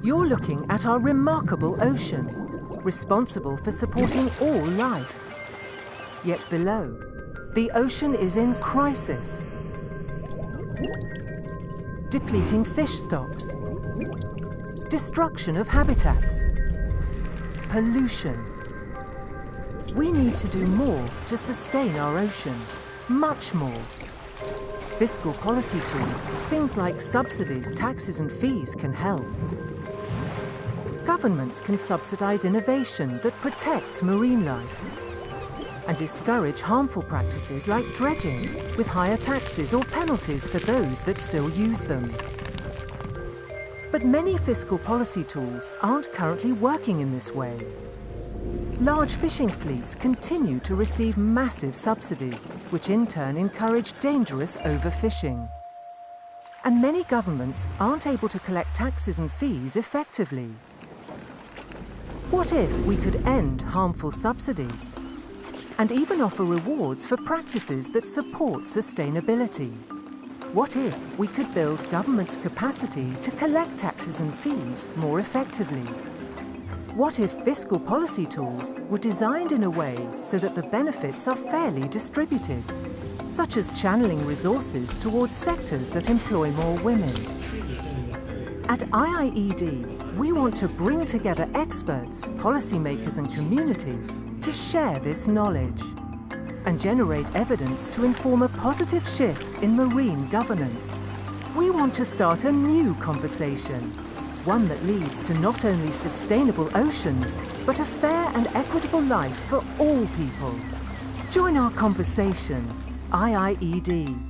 You're looking at our remarkable ocean, responsible for supporting all life. Yet below, the ocean is in crisis. Depleting fish stocks, destruction of habitats, pollution. We need to do more to sustain our ocean, much more. Fiscal policy tools, things like subsidies, taxes and fees can help. Governments can subsidise innovation that protects marine life and discourage harmful practices like dredging with higher taxes or penalties for those that still use them. But many fiscal policy tools aren't currently working in this way. Large fishing fleets continue to receive massive subsidies, which in turn encourage dangerous overfishing. And many governments aren't able to collect taxes and fees effectively. What if we could end harmful subsidies and even offer rewards for practices that support sustainability? What if we could build government's capacity to collect taxes and fees more effectively? What if fiscal policy tools were designed in a way so that the benefits are fairly distributed, such as channeling resources towards sectors that employ more women? At IIED, we want to bring together experts, policymakers and communities to share this knowledge and generate evidence to inform a positive shift in marine governance. We want to start a new conversation, one that leads to not only sustainable oceans, but a fair and equitable life for all people. Join our conversation, IIED.